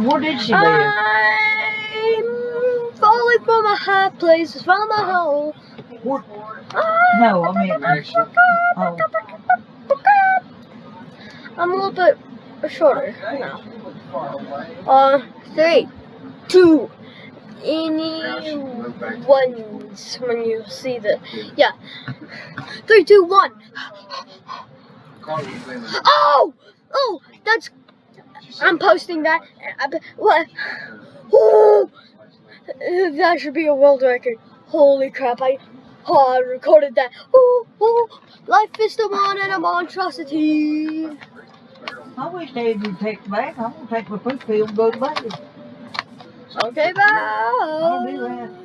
Where did she? I'm falling from a high place, from a hole. Where- No, I mean, oh, I'm a little bit shorter now. Uh, three, two, any ones when you see the, yeah. Three, two, one. Oh! Oh, that's, I'm posting that. Uh, I bet- What? That should be a world record. Holy crap, I, oh, I recorded that. Oh, oh, life is the one and a monstrosity. I wish they would take back. I'm gonna take my foot pill and go to bed. Okay, I'll bye. that.